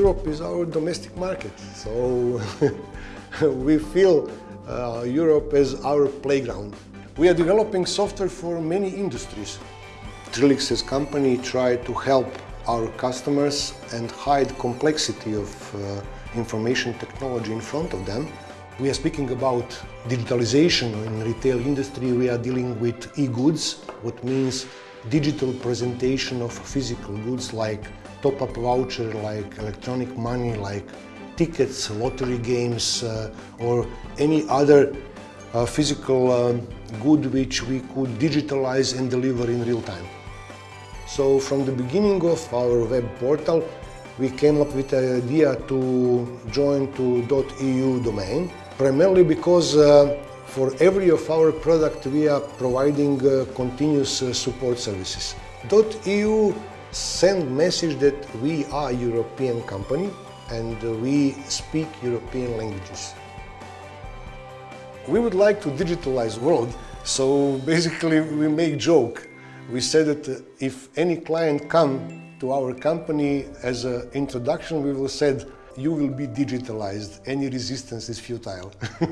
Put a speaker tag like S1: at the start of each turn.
S1: Europe is our domestic market, so we feel uh, Europe as our playground. We are developing software for many industries. Trilix's company try to help our customers and hide complexity of uh, information technology in front of them. We are speaking about digitalization in retail industry. We are dealing with e-goods, what means digital presentation of physical goods like top-up voucher, like electronic money, like tickets, lottery games, uh, or any other uh, physical um, good which we could digitalize and deliver in real time. So from the beginning of our web portal, we came up with the idea to join to .eu domain, primarily because uh, for every of our product we are providing uh, continuous uh, support services. .eu send message that we are European company and we speak European languages. We would like to digitalize world, so basically we make joke. We said that if any client come to our company as an introduction, we will said, you will be digitalized, any resistance is futile.